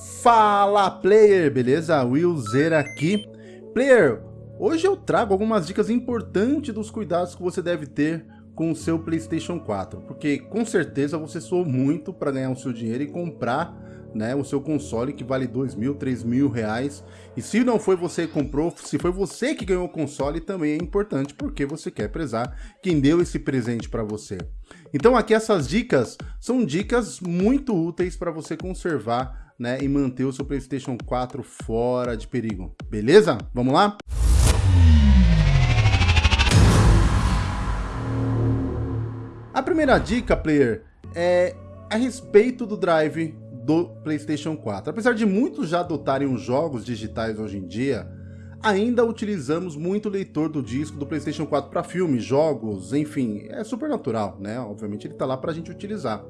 Fala player, beleza? Will Zer aqui. Player, hoje eu trago algumas dicas importantes dos cuidados que você deve ter com o seu Playstation 4, porque com certeza você soou muito para ganhar o seu dinheiro e comprar né, o seu console que vale dois mil, três mil reais. E se não foi você que comprou, se foi você que ganhou o console, também é importante porque você quer prezar quem deu esse presente para você. Então aqui essas dicas são dicas muito úteis para você conservar né, e manter o seu PlayStation 4 fora de perigo. Beleza? Vamos lá? A primeira dica, player, é a respeito do drive do PlayStation 4. Apesar de muitos já adotarem os jogos digitais hoje em dia, ainda utilizamos muito o leitor do disco do PlayStation 4 para filmes, jogos, enfim, é super natural, né? Obviamente ele está lá para a gente utilizar.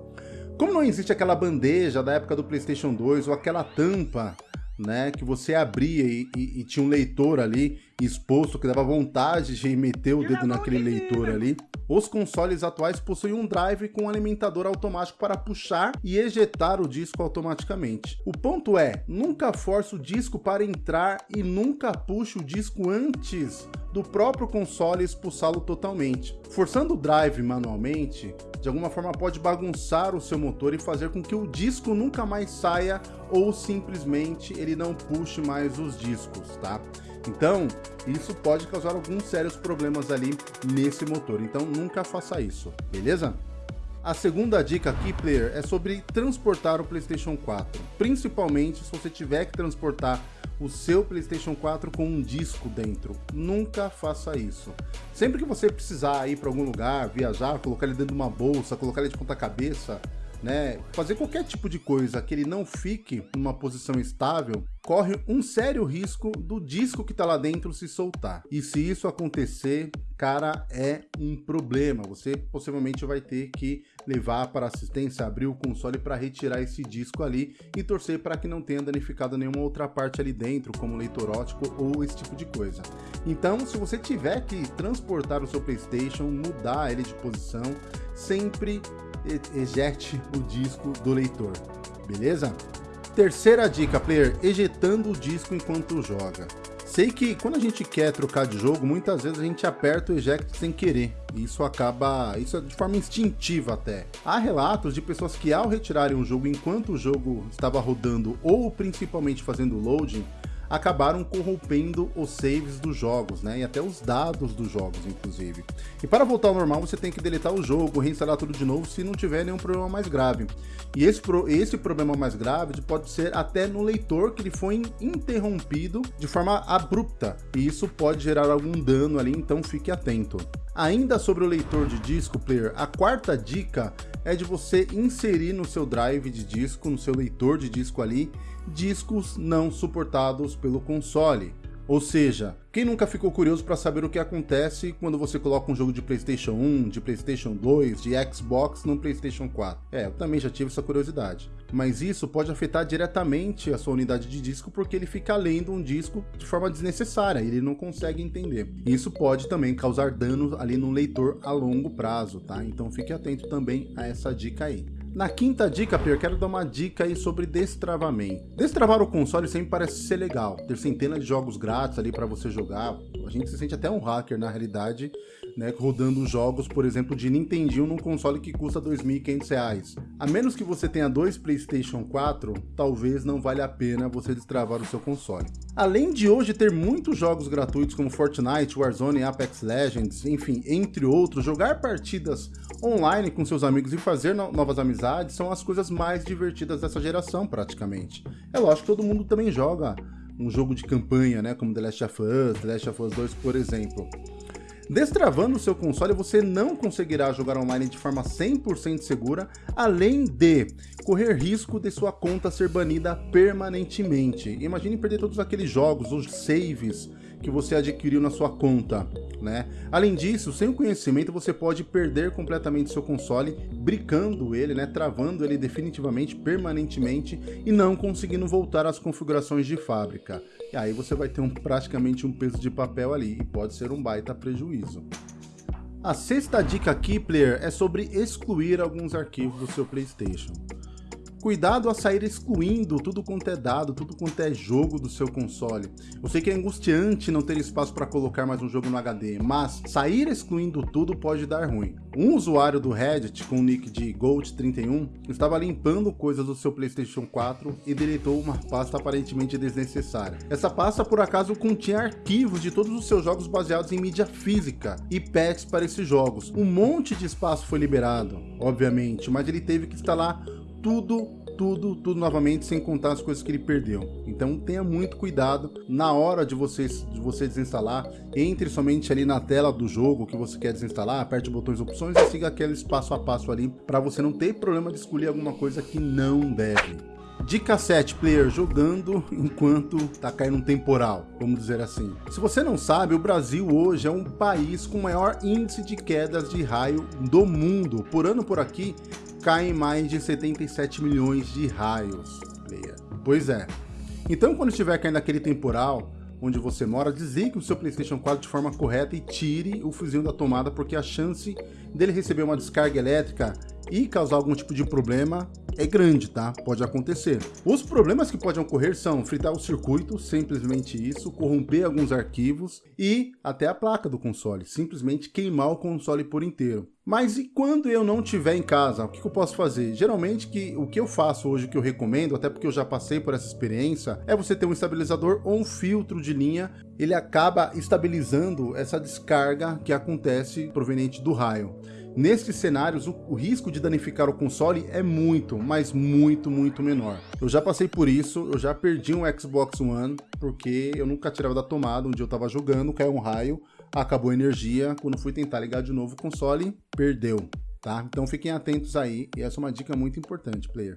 Como não existe aquela bandeja da época do PlayStation 2 ou aquela tampa né, que você abria e, e, e, tinha um leitor ali exposto que dava vontade de meter o dedo naquele leitor ali. Os consoles atuais possuem um drive com um alimentador automático para puxar e ejetar o disco automaticamente. O ponto é, nunca force o disco para entrar e nunca puxe o disco antes do próprio console expulsá-lo totalmente. Forçando o drive manualmente, de alguma forma pode bagunçar o seu motor e fazer com que o disco nunca mais saia ou simplesmente ele não puxe mais os discos, tá? Então, isso pode causar alguns sérios problemas ali nesse motor, então nunca faça isso, beleza? A segunda dica aqui, player, é sobre transportar o PlayStation 4, principalmente se você tiver que transportar o seu PlayStation 4 com um disco dentro. Nunca faça isso. Sempre que você precisar ir para algum lugar, viajar, colocar ele dentro de uma bolsa, colocar ele de ponta cabeça, né, fazer qualquer tipo de coisa que ele não fique numa posição estável, corre um sério risco do disco que está lá dentro se soltar. E se isso acontecer, cara, é um problema. Você possivelmente vai ter que levar para assistência, abrir o console para retirar esse disco ali e torcer para que não tenha danificado nenhuma outra parte ali dentro, como leitor ótico ou esse tipo de coisa. Então, se você tiver que transportar o seu PlayStation, mudar ele de posição, sempre ejete o disco do leitor, beleza? Terceira dica, player, ejetando o disco enquanto joga. Sei que quando a gente quer trocar de jogo, muitas vezes a gente aperta o eject sem querer. Isso acaba, isso é de forma instintiva até. Há relatos de pessoas que ao retirarem um jogo enquanto o jogo estava rodando ou principalmente fazendo loading, acabaram corrompendo os saves dos jogos, né? E até os dados dos jogos, inclusive. E para voltar ao normal, você tem que deletar o jogo, reinstalar tudo de novo, se não tiver nenhum problema mais grave. E esse, esse problema mais grave pode ser até no leitor que ele foi interrompido de forma abrupta. E isso pode gerar algum dano ali, então fique atento. Ainda sobre o leitor de disco player, a quarta dica é de você inserir no seu drive de disco, no seu leitor de disco ali, discos não suportados pelo console. Ou seja, quem nunca ficou curioso para saber o que acontece quando você coloca um jogo de PlayStation 1, de PlayStation 2, de Xbox no PlayStation 4? É, eu também já tive essa curiosidade. Mas isso pode afetar diretamente a sua unidade de disco porque ele fica lendo um disco de forma desnecessária, ele não consegue entender. Isso pode também causar danos ali no leitor a longo prazo, tá? Então fique atento também a essa dica aí. Na quinta dica, Pierre, quero dar uma dica aí sobre destravamento. Destravar o console sempre parece ser legal, ter centenas de jogos grátis ali para você jogar. A gente se sente até um hacker na realidade, né, rodando jogos, por exemplo, de Nintendinho num console que custa R$ 2.500. A menos que você tenha dois PlayStation 4, talvez não valha a pena você destravar o seu console. Além de hoje ter muitos jogos gratuitos como Fortnite, Warzone, Apex Legends, enfim, entre outros, jogar partidas online com seus amigos e fazer no novas amizades são as coisas mais divertidas dessa geração, praticamente. É lógico que todo mundo também joga um jogo de campanha, né, como The Last of Us, The Last of Us 2, por exemplo. Destravando o seu console, você não conseguirá jogar online de forma 100% segura, além de correr risco de sua conta ser banida permanentemente. Imagine perder todos aqueles jogos, os saves que você adquiriu na sua conta. Né? Além disso, sem o conhecimento, você pode perder completamente seu console, bricando ele, né? travando ele definitivamente, permanentemente, e não conseguindo voltar às configurações de fábrica. E aí você vai ter um, praticamente um peso de papel ali, e pode ser um baita prejuízo. A sexta dica aqui, player, é sobre excluir alguns arquivos do seu PlayStation. Cuidado a sair excluindo tudo quanto é dado, tudo quanto é jogo do seu console. Eu sei que é angustiante não ter espaço para colocar mais um jogo no HD, mas sair excluindo tudo pode dar ruim. Um usuário do Reddit com o nick de Gold31 estava limpando coisas do seu PlayStation 4 e deletou uma pasta aparentemente desnecessária. Essa pasta por acaso continha arquivos de todos os seus jogos baseados em mídia física e patches para esses jogos. Um monte de espaço foi liberado, obviamente, mas ele teve que instalar tudo, tudo, tudo novamente, sem contar as coisas que ele perdeu. Então tenha muito cuidado na hora de você, de você desinstalar, entre somente ali na tela do jogo que você quer desinstalar, aperte botões opções e siga aqueles passo a passo ali, para você não ter problema de escolher alguma coisa que não deve. Dica 7, player jogando enquanto tá caindo um temporal, vamos dizer assim. Se você não sabe, o Brasil hoje é um país com maior índice de quedas de raio do mundo. Por ano por aqui, caem mais de 77 milhões de raios, player. Pois é. Então, quando estiver caindo aquele temporal, onde você mora, desligue o seu PlayStation 4 de forma correta e tire o fuzil da tomada, porque a chance dele receber uma descarga elétrica e causar algum tipo de problema é grande, tá? Pode acontecer. Os problemas que podem ocorrer são fritar o circuito, simplesmente isso, corromper alguns arquivos e até a placa do console, simplesmente queimar o console por inteiro. Mas e quando eu não estiver em casa, o que, eu posso fazer? Geralmente que, o que eu faço hoje, que eu recomendo, até porque eu já passei por essa experiência, é você ter um estabilizador ou um filtro de linha, ele acaba estabilizando essa descarga que acontece proveniente do raio. Nesses cenários, o, o, risco de danificar o console é muito, mas muito, muito menor. Eu já passei por isso, eu já perdi um Xbox One, porque eu nunca tirava da tomada, um dia eu tava jogando, caiu um raio, acabou a energia, quando fui tentar ligar de novo o console, perdeu, tá? Então fiquem atentos aí, e essa é uma dica muito importante, player.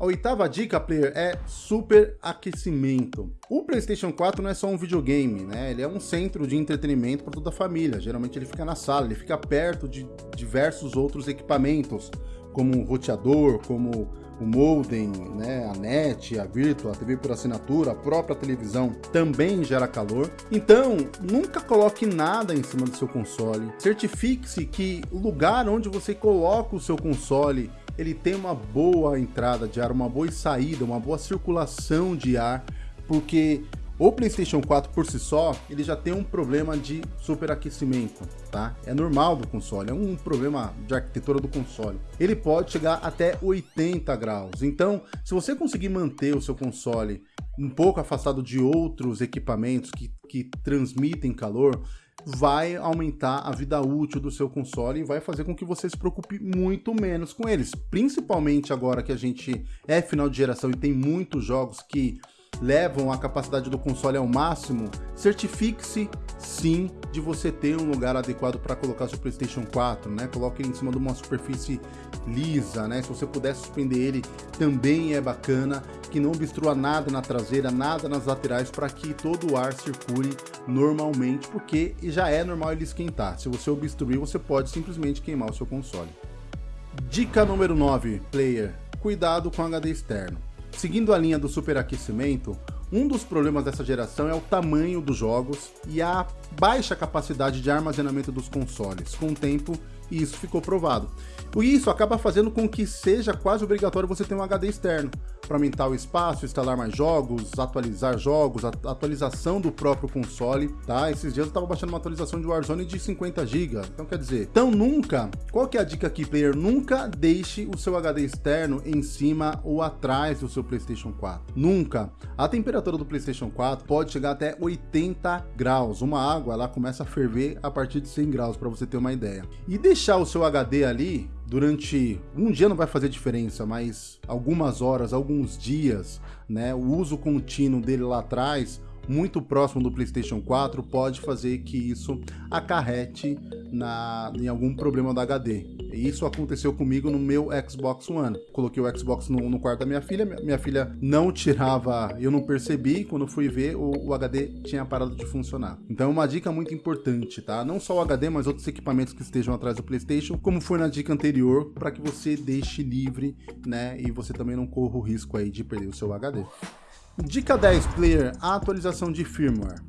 A oitava dica, player, é superaquecimento. O PlayStation 4 não é só um videogame, né? Ele é um centro de entretenimento para toda a família. Geralmente ele fica na sala, ele fica perto de diversos outros equipamentos, como um roteador, como o modem, né, a net, a virtual, a TV por assinatura, a própria televisão também gera calor. Então, nunca coloque nada em cima do seu console. Certifique-se que o lugar onde você coloca o seu console ele tem uma boa entrada de ar, uma boa saída, uma boa circulação de ar, porque o PlayStation 4 por si só, ele já tem um problema de superaquecimento, tá? É normal do console, é um problema de arquitetura do console. Ele pode chegar até 80 graus. Então, se você conseguir manter o seu console um pouco afastado de outros equipamentos que, que transmitem calor, vai aumentar a vida útil do seu console e vai fazer com que você se preocupe muito menos com eles. Principalmente agora que a gente é final de geração e tem muitos jogos que levam a capacidade do console ao máximo, certifique-se sim de você ter um lugar adequado para colocar seu PlayStation 4, né? Coloque ele em cima de uma superfície lisa, né? Se você puder suspender ele, também é bacana, que não obstrua nada na traseira, nada nas laterais, para que todo o ar circule normalmente, porque já é normal ele esquentar. Se você obstruir, você pode simplesmente queimar o seu console. Dica número 9, player. Cuidado com HD externo. Seguindo a linha do superaquecimento, um dos problemas dessa geração é o tamanho dos jogos e a baixa capacidade de armazenamento dos consoles. Com o tempo, isso ficou provado. E isso acaba fazendo com que seja quase obrigatório você ter um HD externo para aumentar o espaço, instalar mais jogos, atualizar jogos, atualização do próprio console, tá? Esses dias eu estava baixando uma atualização de Warzone de 50 GB, então quer dizer, então nunca, qual que é a dica aqui, player? Nunca deixe o seu HD externo em cima ou atrás do seu PlayStation 4, nunca. A temperatura do PlayStation 4 pode chegar até 80 graus, uma água ela começa a ferver a partir de 100 graus, para você ter uma ideia. E deixar o seu HD ali durante um dia não vai fazer diferença, mas algumas horas, alguns dias, né, o uso contínuo dele lá atrás muito próximo do PlayStation 4 pode fazer que isso acarrete na, em algum problema do HD. Isso aconteceu comigo no meu Xbox One. Coloquei o Xbox no, no quarto da minha filha, minha filha não tirava, eu não percebi, quando fui ver, o, o, HD tinha parado de funcionar. Então é uma dica muito importante, tá? Não só o HD, mas outros equipamentos que estejam atrás do PlayStation, como foi na dica anterior, para que você deixe livre, né? E você também não corra o risco aí de perder o seu HD. Dica 10, player, a atualização de firmware.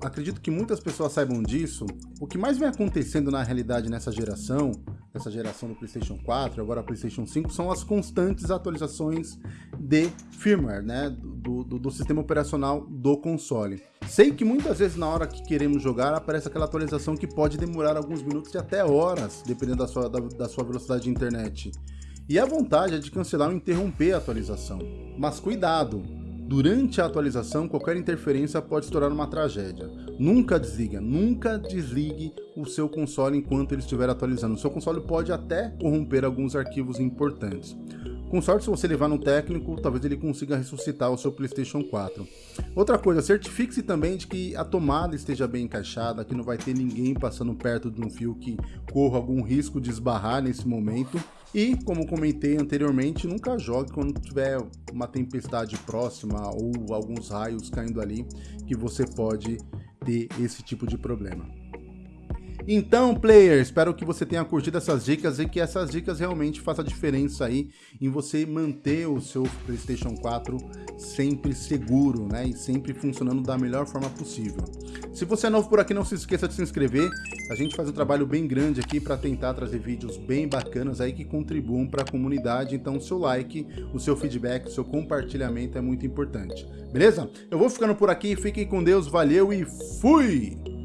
Acredito que muitas pessoas saibam disso. O que mais vem acontecendo na realidade nessa geração essa geração do PlayStation 4, agora PlayStation 5, são as constantes atualizações de firmware, né, do, do, do, sistema operacional do console. Sei que muitas vezes na hora que queremos jogar aparece aquela atualização que pode demorar alguns minutos e até horas, dependendo da sua, da, da sua velocidade de internet. E a vontade é de cancelar ou interromper a atualização. Mas cuidado, Durante a atualização, qualquer interferência pode se tornar uma tragédia. Nunca desliga, nunca desligue o seu console enquanto ele estiver atualizando. O seu console pode até corromper alguns arquivos importantes. Com sorte, se você levar no técnico, talvez ele consiga ressuscitar o seu PlayStation 4. Outra coisa, certifique-se também de que a tomada esteja bem encaixada, que não vai ter ninguém passando perto de um fio que corra algum risco de esbarrar nesse momento. E, como comentei anteriormente, nunca jogue quando tiver uma tempestade próxima ou alguns raios caindo ali, que você pode ter esse tipo de problema. Então, player, espero que você tenha curtido essas dicas e que essas dicas realmente façam diferença aí em você manter o seu PlayStation 4 sempre seguro, né, e sempre funcionando da melhor forma possível. Se você é novo por aqui, não se esqueça de se inscrever. A gente faz um trabalho bem grande aqui para tentar trazer vídeos bem bacanas aí que contribuam para a comunidade. Então, o seu like, o seu feedback, o seu compartilhamento é muito importante. Beleza? Eu vou ficando por aqui. Fiquem com Deus. Valeu e fui!